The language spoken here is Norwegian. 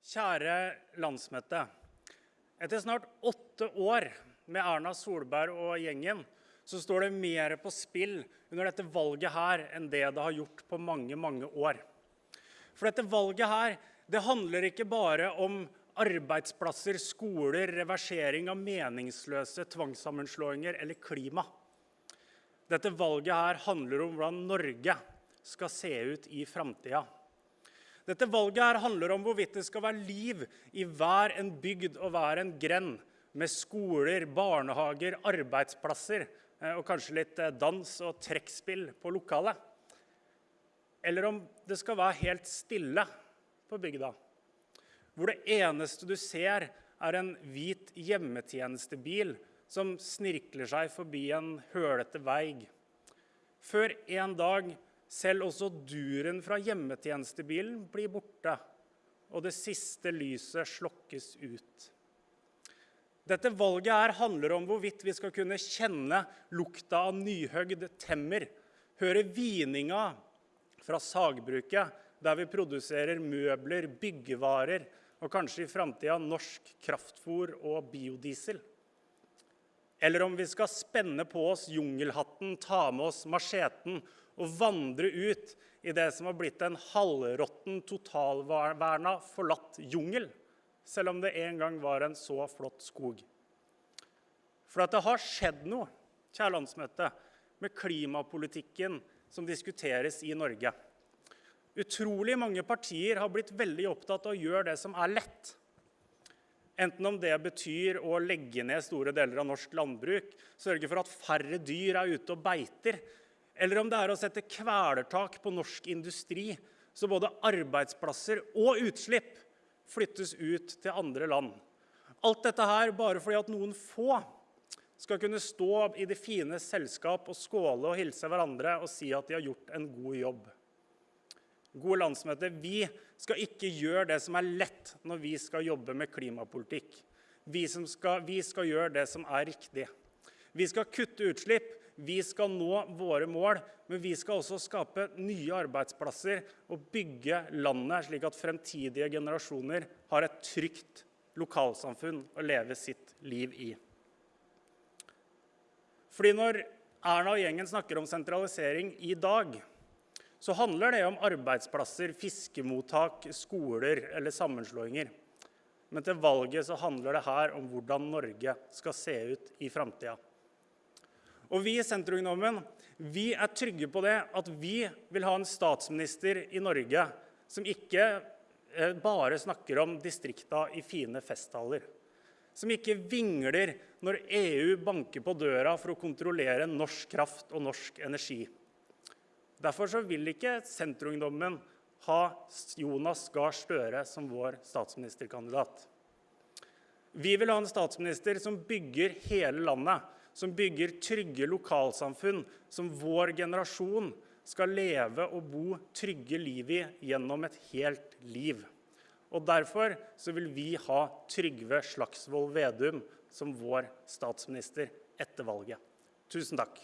Kjære landsmøte. Etter snart åtte år med Erna Solberg og gjengen, så står det mer på spill under dette valget her enn det det har gjort på mange, mange år. For dette valget her, det handler ikke bare om arbeidsplasser, skoler, reversering av meningsløse tvangssammenslåinger eller klima. Dette valget her handler om hvordan Norge skal se ut i framtida. Dette valget her handler om hvorvidt det skal være liv i hver en bygd og hver en grend, med skoler, barnehager, arbeidsplasser eh, og kanskje litt eh, dans og trekkspill på lokalet. Eller om det skal være helt stille på bygda, hvor det eneste du ser, er en hvit hjemmetjenestebil som snirkler seg forbi en hølete veig. Før en dag selv også duren fra hjemmetjenestebilen blir borte, og det siste lyset slokkes ut. Dette valget her handler om hvorvidt vi skal kunne kjenne lukta av nyhøgd temmer, høre vininga fra sagbruket, der vi produserer møbler, byggevarer og kanskje i framtida norsk kraftfôr og biodiesel. Eller om vi skal spenne på oss jungelhatten, ta med oss macheten og vandre ut i det som har blitt en halvråtten, totalverna, forlatt jungel, selv om det en gang var en så flott skog. For at det har skjedd noe, kjære landsmøte, med klimapolitikken som diskuteres i Norge. Utrolig mange partier har blitt veldig opptatt av å gjøre det som er lett. Enten om det betyr å legge ned store deler av norsk landbruk, sørge for at færre dyr er ute og beiter, eller om det er å sette kvelertak på norsk industri, så både arbeidsplasser og utslipp flyttes ut til andre land. Alt dette her bare fordi at noen få skal kunne stå i det fine selskap og skåle og hilse hverandre og si at de har gjort en god jobb. Gode landsmøte, vi skal ikke gjøre det som er lett når vi skal jobbe med klimapolitikk. Vi skal, vi skal gjøre det som er riktig. Vi skal kutte utslipp, vi skal nå våre mål, men vi skal også skape nye arbeidsplasser og bygge landet slik at fremtidige generasjoner har et trygt lokalsamfunn å leve sitt liv i. Fordi når Erna og gjengen snakker om sentralisering i dag, så handler det om arbeidsplasser, fiskemottak, skoler eller sammenslåinger. Men til valget så handler det her om hvordan Norge skal se ut i framtida. Og vi i Senterungdommen vi er trygge på det at vi vil ha en statsminister i Norge som ikke eh, bare snakker om distrikta i fine festtaler. Som ikke vingler når EU banker på døra for å kontrollere norsk kraft og norsk energi. Derfor vil ikke Senterungdommen ha Jonas Gahr Støre som vår statsministerkandidat. Vi vil ha en statsminister som bygger hele landet, som bygger trygge lokalsamfunn som vår generasjon skal leve og bo trygge liv i gjennom et helt liv. Og Derfor så vil vi ha Trygve Slagsvold Vedum som vår statsminister etter valget. Tusen takk.